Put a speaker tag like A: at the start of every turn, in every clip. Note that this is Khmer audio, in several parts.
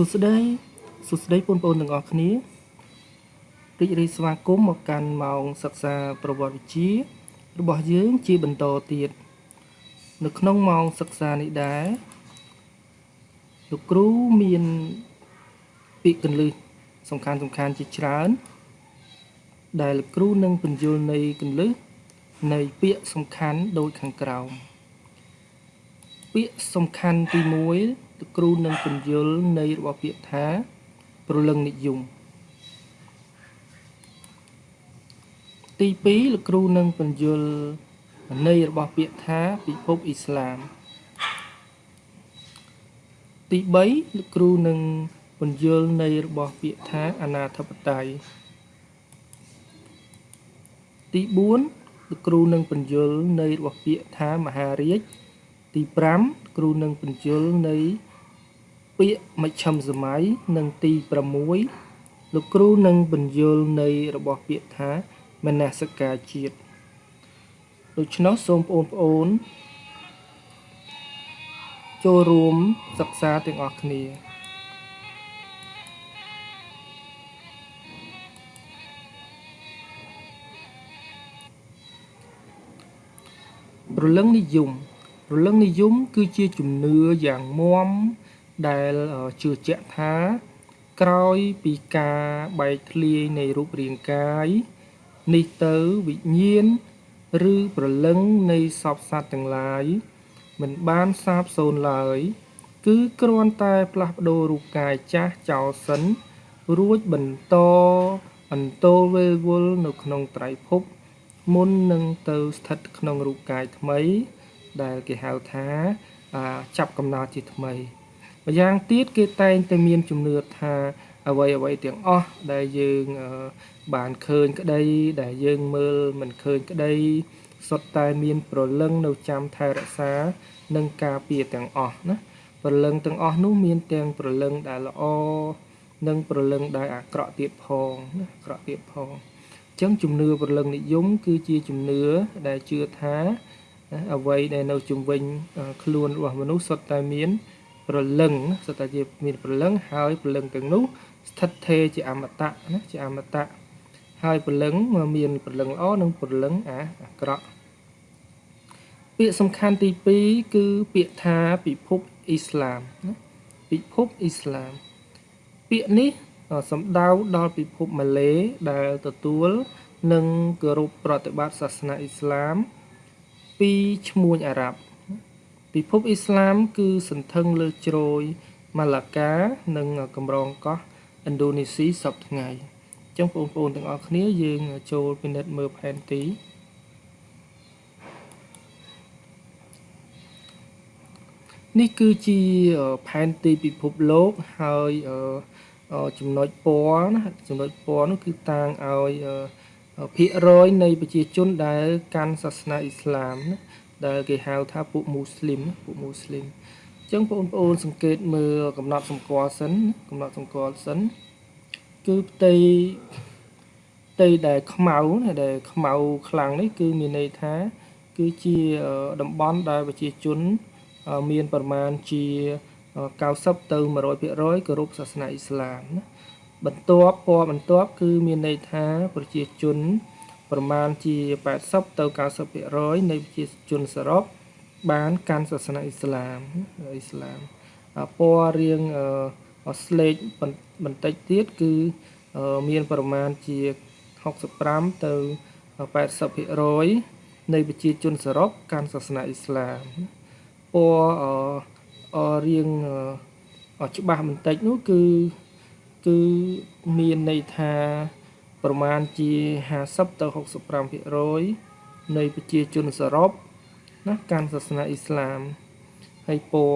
A: សួស្តីសួស្តីបងប្អូនទាំងអស់គ្នារីករាយស្វាគមន៍មកកាន់ម៉ោងសិក្សាប្រវត្តិវិទ្យារបស់យើងជាបន្តទៀតនៅក្នុងម៉ោងសិក្សានេះដែរលោកគ្រូមានពាក្យកន្លឹះសំខាន់សំខាន់ជាច្រើន ដែលលោកគ្រូនឹងបញ្យល់នៃកន្លឹះនៃពាក្យសំខាន់ដូចខាងក្រោមពាក្យសំខាន់ទី1លោក គ្រូនឹងពន្យល់នៃរបស់ពាក្យថាប្រលឹងនិយមទី2លោកគ្រូនឹងពន្យល់ន័យរបស់ពាក្យថាពិភពអ៊ីស្លាមទី3លោកគ្រូនឹងពន្យល់ន័យរបស់ពាក្យថាអនាធិបតេយ្យទី4លោកគ្រូនឹងពន្យល់ន័យរបស់ពាក្យថាមហារាជទី5គ្រូនឹងពន្យល់ន័យ ពាក្យមជ្ឈិមសម័យនិងទី6លោកគ្រូនឹងបញ្យលនៃរបស់ពាក្យថាមនសិការជាតិដូច្នោះសូមបងប្អូនចូលរួមសិក្សាទាំងអស់គ្នាប្រលឹងនិយមប្រលឹងនិយមគឺជាជំនឿយ៉ាងមាំ ដែលជឿជាក់ថា ក្រោយពីការបែកធ្លាយនៃរូបរាងកាយ នេះទៅវិញ្ញាណឬប្រលឹងនៃសពសត្វទាំងឡាយ មិនបានសាបសូន្យឡើយ គឺគ្រាន់តែផ្លាស់ប្ដូររូបកាយចាស់ចោលសិន រួចបន្តអន្តោលវេលវល់នៅក្នុងត្រៃភព មុននឹងទៅស្ថិតក្នុងរូបកាយថ្មី ដែលគេហៅថាចាប់កំណើតជាថ្មី ម្យ៉ាងទៀតគេតែងតែមានជំនឿថាអ្វីអ្វីទាំងអស់ដែលយើងបានឃើញក្តីដែលយើងមើលមិនឃើញក្តីសុទ្ធតែមានប្រលឹងនៅចាំថែរក្សា និងការពារទាំងអស់ណាប្រលឹងទាំងអស់នោះមានទាំងប្រលឹងដែលល្អនិងប្រលឹងដែលអាក្រក់ទៀតផងណាអាក្រក់ទៀតផងអញ្ចឹងជំនឿប្រលឹងនិយមគឺជាជំនឿដែលជឿថាអ្វីដែលនៅជំវិញខ្លួនរបស់មនុស្សសុទ្ធតែមាន ព្រលឹងសុទ្ធតែជាមានព្រលឹងហើយព្រលឹងទាំងនោះស្ថិតថេរជាអមតៈណាជាអមតៈហើយព្រលឹងមានព្រលឹងល្អនិងព្រលឹងអាអាក្រក់ពាក្យសំខាន់ទី2គឺពាក្យថាពិភពអ៊ីស្លាមណាពិភពអ៊ីស្លាមពាក្យនេះសំដៅដល់ពិភពម៉ាឡេដែលទទួលនិងគោរពប្រតិបត្តិសាសនាអ៊ីស្លាមពីឈ្មួញអារ៉ាប់ ពិភពអ៊ីស្លាម គឺសន្ធឹងលើជ្រោយម៉ាឡាកា និងកម្រងកោះឥណ្ឌូនេស៊ីសពថ្ងៃអញ្ចឹងបងប្អូនទាំងអស់គ្នាយើងចូលពិនិត្យមើលផែនទីនេះគឺជាផែនទីពិភពលោកហើយចំណុចពណ៌ណាចំណុចពណ៌នោះគឺតាងឲ្យភាគរយនៃប្រជាជនដែលកាន់សាសនាអ៊ីស្លាមណា ដែលគេហៅថាពួកមូស្លីមពួកមូស្លីមអញ្ចឹងបងប្អូនសង្កេតមើលកំណត់សម្គាល់សិនកំណត់សម្គាល់សិនគឺផ្ទៃផ្ទៃដែលខ្មៅដែលខ្មៅខ្លាំងនេះគឺមានន័យថា គឺជាតំបន់ដែលប្រជាជន មានប្រមាណជា90ទៅ100%គោរពសាសនាអ៊ីស្លាមណាបន្ទាប់ពណ៌បន្ទាប់គឺមានន័យថាប្រជាជន ប្រមាណជា80ទៅ90%នៃប្រជាជនសរុបបានកាន់សាសនាអ៊ីស្លាមអ៊ីស្លាមពណ៌រៀងស្លេកបន្តិចទៀតគឺមានប្រមាណជា65ទៅ80%នៃប្រជាជនសរុបកាន់សាសនាអ៊ីស្លាមពណ៌រៀងច្បាស់បន្តិចនោះគឺគឺមានន័យថា ប្រមាណជា50ទៅ65%នៃប្រជាជនសរុបណាកាន់សាសនាអ៊ីស្លាមហើយពណ៌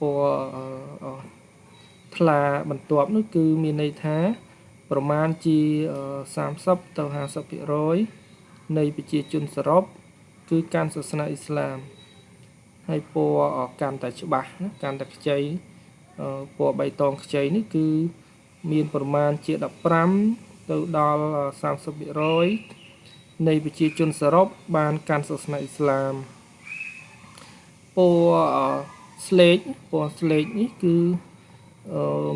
A: ពណ៌ថ្លាបន្ទាប់នោះគឺមានន័យថា ប្រមាណជា30ទៅ50%នៃប្រជាជនសរុបគឺកាន់សាសនាអ៊ីស្លាមហើយពណ៌កាន់តែច្បាស់ណាកាន់តែខ្ចីពណ៌បៃតងខ្ចីនេះគឺ មានប្រមាណជា15ទៅដល់30%នៃប្រជាជនសរុបបានកាន់សាសនាអ៊ីស្លាមពណ៌ស្លេកពណ៌ស្លេកនេះគឺ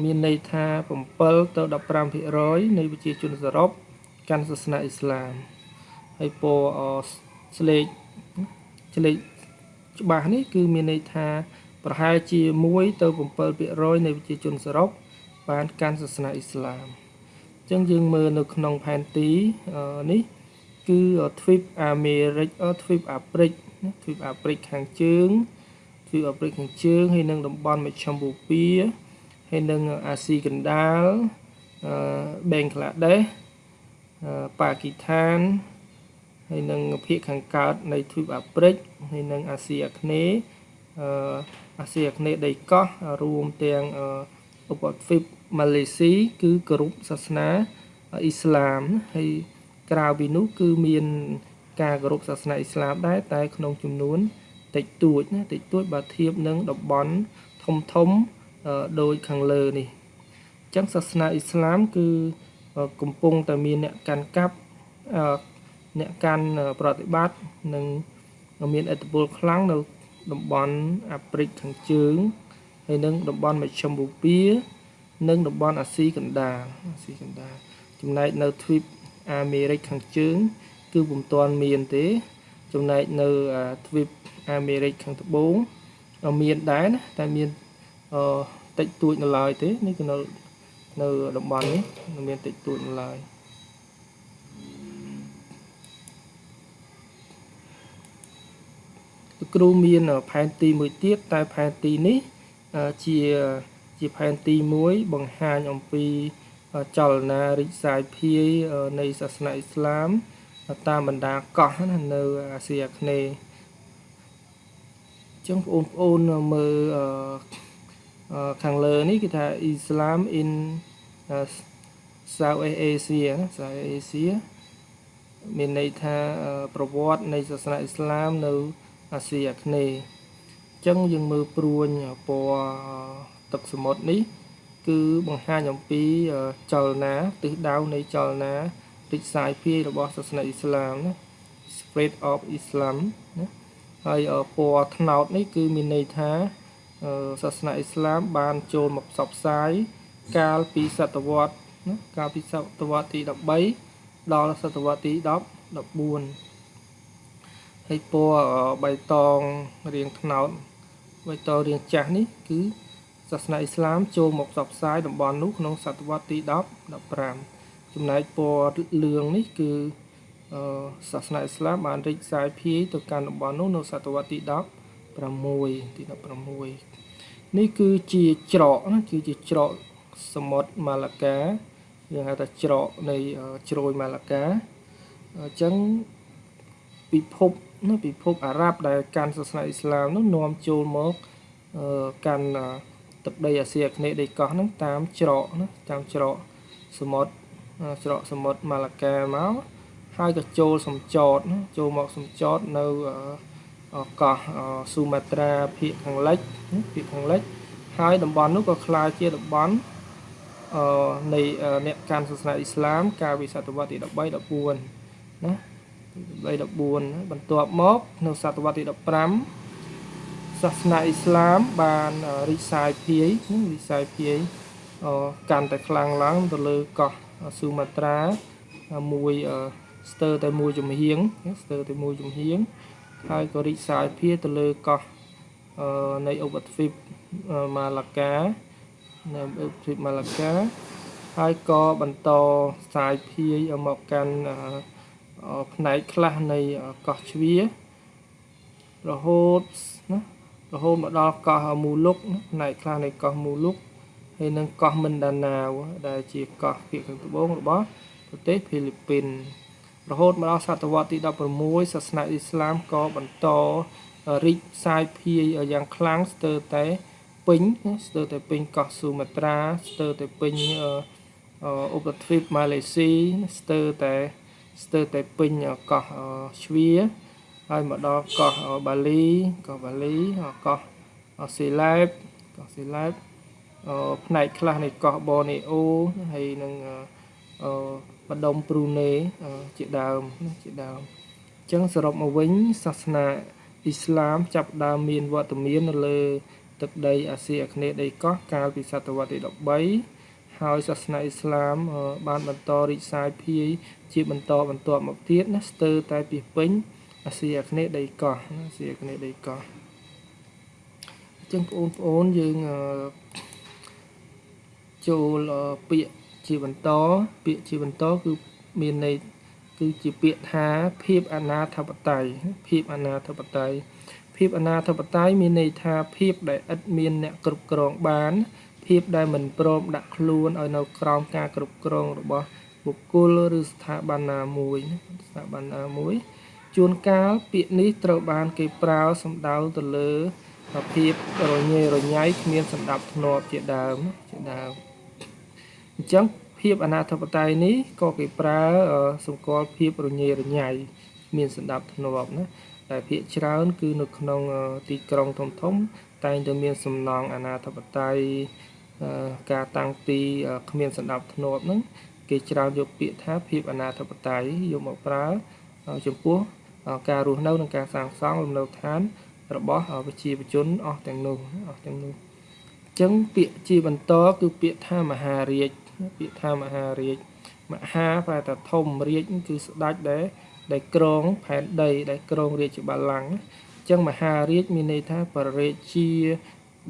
A: មានន័យថា7ទៅ15%នៃប្រជាជនសរុបកាន់សាសនាអ៊ីស្លាមហើយពណ៌ស្លេកស្លេកច្បាស់នេះគឺមានន័យថាប្រហែលជា1ទៅ7%នៃប្រជាជនសរុប បានកាន់សាសនាអ៊ីស្លាមអញ្ចឹងយើងមើលនៅក្នុងផែនទីនេះគឺទ្វីបអាមេរិកទ្វីបអាហ្វ្រិកទ្វីបអាហ្វ្រិកខាងជើងទ្វីបអាហ្វ្រិកខាងជើងហើយនិងតំបន់មជ្ឈមបូព៌ាហើយនិងអាស៊ីកណ្ដាលអឺបេងក្លាដេសប៉ាគីស្ថានហើយនិងភាគខាងកើតនៃទ្វីបអាហ្វ្រិកហើយនិងអាស៊ីអាគ្នេយ៍អឺអាស៊ីអាគ្នេយ៍ដីកោះរួមទាំង ឧបទ្វីបម៉ាឡេស៊ីគឺគោរពសាសនាអ៊ីស្លាមហើយក្រៅពីនោះគឺមានការគោរពសាសនាអ៊ីស្លាមដែរតែក្នុងចំនួនតិចតួចណាតិចតួចបើធៀបនឹងតំបន់ធំធំដូចខាងលើនេះអញ្ចឹងសាសនាអ៊ីស្លាមគឺកំពុងតែមានអ្នកកាន់កាប់អ្នកកាន់ប្រតិបត្តិនិងមានឥទ្ធិពលខ្លាំងនៅតំបន់អាហ្វ្រិកខាងជើង ហើយនិងតំបន់មជ្ឈមបូព៌ានិងតំបន់អាស៊ីកណ្ដាលអាស៊ីកណ្ដាលចំណែកនៅទ្វីបអាមេរិកខាងជើង គឺពុំទាន់មានទេ ចំណែកនៅទ្វីបអាមេរិកខាងត្បូងមានដែរណាតែមានអឺតិចតួចនៅឡើយទេនេះគឺនៅនៅតំបន់នេះមានតិចតួចនៅឡើយគ្រូមានផែនទីមួយទៀតតែផែនទីនេះ ជាជាផែនទីមួយបង្ហាញអំពីចលនារីកសាយភាយនៃសាសនាអ៊ីស្លាម តាមបណ្ដាកោះណានៅអាស៊ីអាគ្នេយ៍ចឹងបងប្អូនមើលខាងលើនេះគឺថា Islam in South Asia ណា South Asia មានន័យថាប្រវត្តិនៃសាសនាអ៊ីស្លាមនៅអាស៊ីអាគ្នេយ៍អញ្ចឹងយើងមើលព្រួញពណ៌ទឹកសមុទ្រនេះ គឺបង្ហាញអំពីចលនាទិសដៅនៃចលនារិចសាយភាយរបស់សាសនាអ៊ីស្លាមណា spread of Islam ណាហើយពណ៌ត្នោតនេះគឺមានន័យថាសាសនាអ៊ីស្លាមបានចូលមកផ្សព្វផ្សាយកាលពីសតវត្សណាកាលពីសតវត្សទី13ដល់សតវត្សទី10 14ហើយពណ៌បៃតងរាងត្នោត បៃតងរាងចាស់នេះគឺសាសនាអ៊ីស្លាមចូលមកផ្សព្វផ្សាយតំបន់នោះក្នុងសតវត្សទី10 15ចំណែកពណ៌លឿងនេះគឺសាសនាអ៊ីស្លាមបានរីកសាយភាយទៅកាន់តំបន់នោះនៅសតវត្សទី16ទី16នេះគឺជាច្រកណាគឺជាច្រកសមុទ្រម៉ាឡាកាយើងហៅថាច្រកនៃជ្រោយម៉ាឡាកាអញ្ចឹង ពិភពណាពិភពអារ៉ាប់ដែលកាន់សាសនាអ៊ីស្លាមនោះនាំចូលមកកាន់ទឹកដីអាស៊ីអាគ្នេយ៍ដីកោះហ្នឹងតាមច្រកណាតាមច្រកសមុទ្រច្រកសមុទ្រម៉ាឡាកាមកហើយក៏ចូលសំចតណាចូលមកសំចតនៅកោះស៊ូម៉ាត្រាភាគខាងលិចភាគខាងលិចហើយតំបន់នោះក៏ក្លាយជាតំបន់អឺនៃអ្នកកាន់សាសនាអ៊ីស្លាមកាលពីសតវត្សទី13 14ណា 1314បន្ទាប់មក នៅសតវត្សទី15សាសនាអ៊ីស្លាមបានរីកសាយភាយរីកសាយភាយកាន់តែខ្លាំងឡើងទៅលើកោះស៊ូម៉ាត្រាមួយស្ទើរតែមួយចំហៀងស្ទើរតែមួយចំហៀងហើយក៏រីកសាយភាយទៅលើកោះនៃឧបទ្វីបម៉ាឡាកានៅឧបទ្វីបម៉ាឡាកាហើយក៏បន្តសាយភាយមកកាន់ ផ្នែកខ្លះនៃកោះជ្វារហូតណារហូតមកដល់កោះមូលុកផ្នែកខ្លះនៃកោះមូលុកហើយនិងកោះមិនដាណាវដែលជាកោះភាគខាងត្បូងរបស់ប្រទេសហ្វីលីពីនរហូតមកដល់សតវត្សទី16សាសនាអ៊ីស្លាមក៏បន្តរីកសាយភាយយ៉ាងខ្លាំងស្ទើរតែពេញស្ទើរតែពេញកោះស៊ូម៉ាត្រាស្ទើរតែពេញឧបទ្វីបម៉ាឡេស៊ីស្ទើរតែ ស្ទើរតែពេញកោះជ្វាហើយមកដល់កោះបាលីកោះបាលីកោះសេឡែបកោះសេឡែបផ្នែកខ្លះនៃកោះបូនេអូហើយនឹងម្ដុំព្រូណេជាដើមជាដើមអញ្ចឹងសរុបមកវិញសាសនាអ៊ីស្លាមចាប់ដើមមានវត្តមាននៅលើទឹកដីអាស៊ីអាគ្នេយ៍ដីកោះកាលពីសតវត្សទី13 ហើយសាសនាអ៊ីស្លាមបានបន្តរីកសាយភាយជាបន្តបន្ទាប់មកទៀតណាស្ទើរតែពីពេញអាស៊ីអាគ្នេយ៍ដីកោះអាស៊ីអាគ្នេយ៍ដីកោះអញ្ចឹងបងប្អូនយើងចូលពាក្យជាបន្តពាក្យជាបន្តគឺមានន័យគឺជាពាក្យថាភាពអនាធបត័យភាពអនាធបត័យភាពអនាធបត័យមានន័យថាភាពដែលឥតមានអ្នកគ្រប់គ្រងបាន ភាពដែលមិនព្រមដាក់ខ្លួនឲ្យនៅក្រោមការគ្រប់គ្រងរបស់បុគ្គលឬស្ថាប័នណាមួយស្ថាប័នណាមួយជួនកាលពាក្យនេះត្រូវបានគេប្រើសំដៅទៅលើភាពរញ៉េរញ៉ៃគ្មានសម្ដាប់ធ្នាប់ជាដើមជាដើមអញ្ចឹងភាពអនាធបត័យនេះក៏គេប្រើសម្គាល់ភាពរញ៉េរញ៉ៃមានសម្ដាប់ធ្នាប់ណាតែភាគច្រើន គឺនៅក្នុងទីក្រុងធំធំតែងតែមានសំណង់អនាធបត័យ ការតាំងទីគ្មានសម្ដាប់ធ្នាប់ហ្នឹងគេច្រើនយកពាក្យថាភាពអនាធបត័យយកមកប្រើចំពោះការរស់នៅនិងការសាងសង់លំនៅឋាន របស់ប្រជាជនអស់ទាំងនោះអស់ទាំងនោះអញ្ចឹងពាក្យជាបន្តគឺពាក្យថាមហារាជពាក្យថាមហារាជមហាប្រែថាធំរាជគឺស្ដេចដែលដែលក្រងផែនដីដែលក្រងរាជបល្ល័ង្កអញ្ចឹងមហារាជមានន័យថាបរិរាជា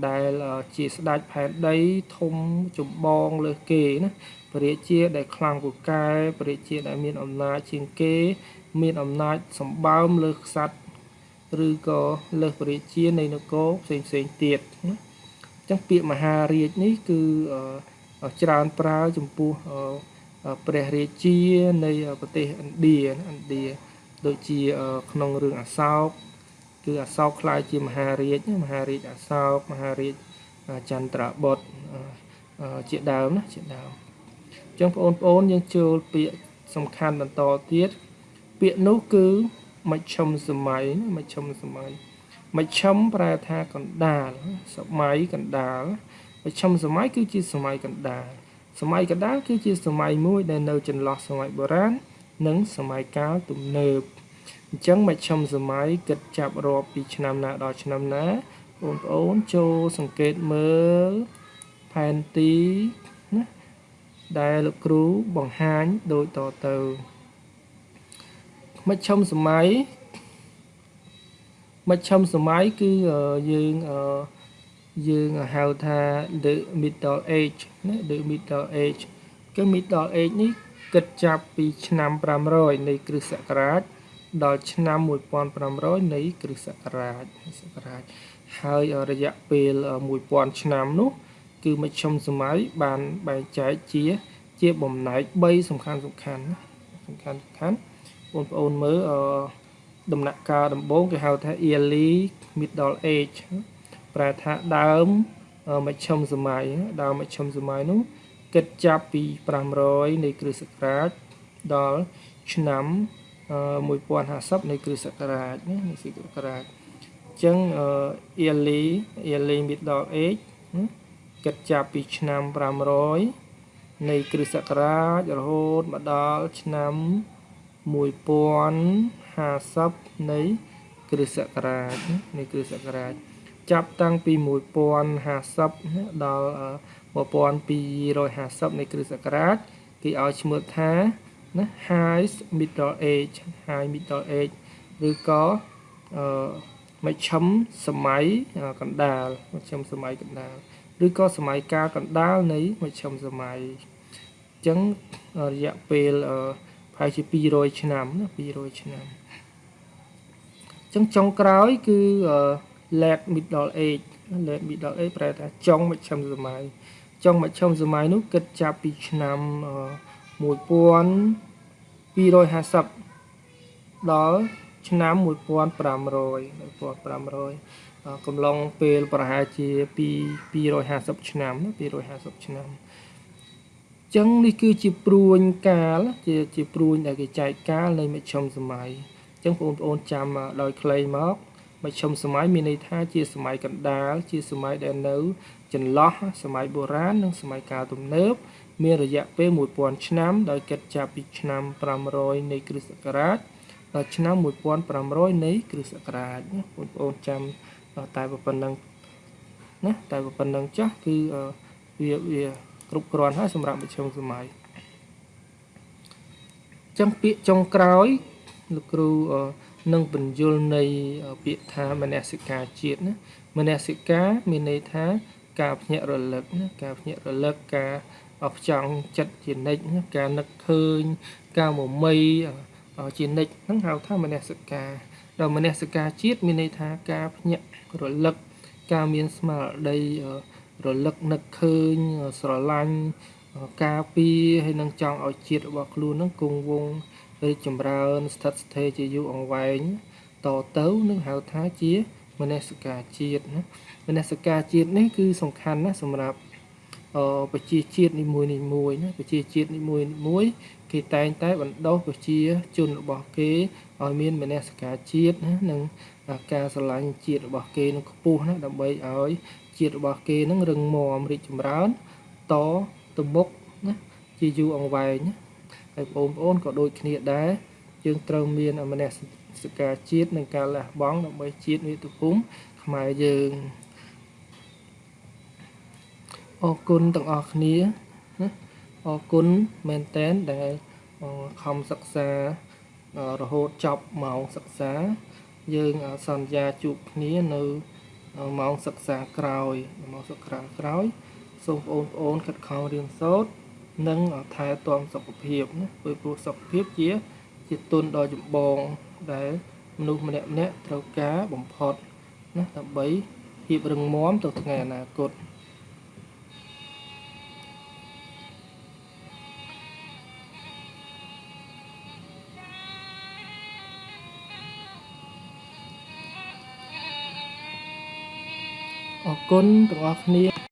A: ដែលជាស្ដេចផែនដីធំចម្បងលើសគេណាបរិរាជាដែលខ្លាំងពូកែបរិរាជាដែលមានអំណាចជាងគេ មានអំណាចសម្បើមលើខ្សាត់ឬក៏លើសបរិរាជានៃនគរផ្សេងផ្សេងទៀតណាអញ្ចឹងពាក្យមហារាជនេះគឺច្រើនប្រើចំពោះព្រះរាជានៃប្រទេសឥណ្ឌាឥណ្ឌាដូចជាក្នុងរឿងអសោក គឺអសោកខ្លាយជាមហារាជមហារាជអសោកមហារាជចន្ទ្របុត្រជាដើមណាជាដើមអញ្ចឹងបងប្អូនយើងចូលពាក្យសំខាន់បន្តទៀតពាក្យនោះគឺមជ្ឈមសម័យមជ្ឈមសម័យមជ្ឈមប្រែថាកណ្ដាលសម័យកណ្ដាលមជ្ឈមសម័យគឺជាសម័យកណ្ដាលសម័យកណ្ដាលគឺជាសម័យមួយដែលនៅចន្លោះសម័យបុរាណនិងសម័យកាលទំនើប អញ្ចឹងមជ្ឈមសម័យគិតចាប់រាប់ពីឆ្នាំណាដល់ឆ្នាំណាបងប្អូនចូលសង្កេតមើលផែនទីណាដែលលោកគ្រូបង្ហាញដូចតទៅមជ្ឈមសម័យមជ្ឈមសម័យគឺយើងអឺយើងហៅថា the middle age ណា the middle age គឺ middle age នេះគិតចាប់ពីឆ្នាំ500នៃគ្រិស្តសករាជ ដល់ឆ្នាំ1500នៃគ្រិស្តសករាជសករាជហើយរយៈពេល1000ឆ្នាំនោះ គឺមជ្ឈមសម័យបានបែងចែកជា ជាបំណែក3សំខាន់សំខាន់សំខាន់សំខាន់បងប្អូនមើលដំណាក់កាលដំបូងគេហៅថា early middle age ប្រែថាដើមមជ្ឈមសម័យដើមមជ្ឈមសម័យនោះគិតចាប់ពី500នៃគ្រិស្តសករាជដល់ឆ្នាំ 1050នៃគ្រិស្តសករាជណានៃគ្រិស្តសករាជអញ្ចឹង early early middle age គិតចាប់ពីឆ្នាំ500នៃគ្រិស្តសករាជរហូតមកដល់ឆ្នាំ1050នៃគ្រិស្តសករាជនៃគ្រិស្តសករាជចាប់តាំងពី1050ដល់1250នៃគ្រិស្តសករាជគេឲ្យឈ្មោះថា ណា High Middle Age High Middle Age ឬក៏អឺមជ្ឈមសម័យកណ្ដាលមជ្ឈមសម័យកណ្ដាលឬក៏សម័យកាលកណ្ដាលនៃមជ្ឈមសម័យអញ្ចឹងរយៈពេលប្រហែលជា200ឆ្នាំណា200ឆ្នាំអញ្ចឹងចុងក្រោយគឺអឺ late middle age late middle age ប្រែថាចុងមជ្ឈិមសម័យចុងមជ្ឈិមសម័យនោះគិតចាប់ពីឆ្នាំ 1250ដល់ឆ្នាំ1500 1500កំឡុងពេលប្រហែលជាពី250ឆ្នាំ250ឆ្នាំចឹងនេះគឺជាព្រួញកាលជាជាព្រួញដែលគេចែកកាលនៃមជ្ឈិមសម័យចឹងបងប្អូនចាំដោយខ្លីមកមជ្ឈមសម័យមានន័យថាជាសម័យកណ្ដាលជាសម័យដែលនៅ ចន្លោះសម័យបុរាណនិងសម័យកាលទំនើបមានរយៈពេល1000ឆ្នាំដោយគិតចាប់ពីឆ្នាំ500នៃគ្រិស្តសករាជដល់ឆ្នាំ1500នៃគ្រិស្តសករាជបងប្អូនចាំតែប៉ុណ្ណឹងណាតែប៉ុណ្្នឹងចាស់គឺវាវាគ្រប់គ្រាន់ហើយសម្រាប់មជ្ឈមសម័យចឹងពាក្យចុងក្រោយលោកគ្រូនឹងបញ្យលនៃពាក្យថាមនសិការជាតិណាមនសិការមានន័យថា ការភ្ញាក់រលឹកណាការភ្ញាក់រលឹកការផ្ចង់ចិត្តជានិច្ចណាការនឹកឃើញការមមៃជានិច្ចហ្នឹងហៅថាមនសិការដល់មនសិការជាតិមានន័យថាការភ្ញាក់រលឹកការមានស្មារតីរលឹកនឹកឃើញស្រឡាញ់ការពីហើយនឹងចង់ឲ្យជាតិរបស់ខ្លួននឹងគង់វង្សរីកចម្រើនស្ថិតស្ថេរជាយូរអង្វែងតទៅនឹងហៅថាជា មនសិការជាតិណាមនសិការជាតិនេះគឺសំខាន់ណាស់សម្រាប់អប្រជាជាតិនីមួយនីមួយណាប្រជាជាតិនីមួយនីមួយគេតែងតែបណ្ដុះប្រជាជនរបស់គេឲ្យមានមនសិការជាតិណានិងការស្រឡាញ់ជាតិរបស់គេនឹងខ្ពស់ណាដើម្បីឲ្យជាតិរបស់គេនឹងរឹងមាំរីកចម្រើនតទៅមុខណាជាយូរអង្វែងណាហើយបងប្អូនក៏ដូចគ្នាដែរយើងត្រូវមានមនសិការ ជាតិនិងការលះបង់ដើម្បីជាតិមាតុភូមិខ្មែរយើងអរគុណទាំងអស់គ្នាណាអរគុណមែនតែនដែលខំសិក្សារហូតចប់ម៉ោងសិក្សា យើងសន្យាជួបគ្នានៅម៉ោងសិក្សាក្រោយម៉ោងសិក្សាក្រោយសូមបងប្អូនខិតខំរៀនសូត្រនិងថែទាំសុខភាពណាព្រោះព្រោះសុខភាពជា ជាទុនដ៏ចម្បងដែលមនុស្សម្នាក់ម្នាក់ត្រូវការបំផុតណាដើម្បីភាពរឹងមាំទៅថ្ងៃអនាគតអរគុណទាំងអស់គ្នា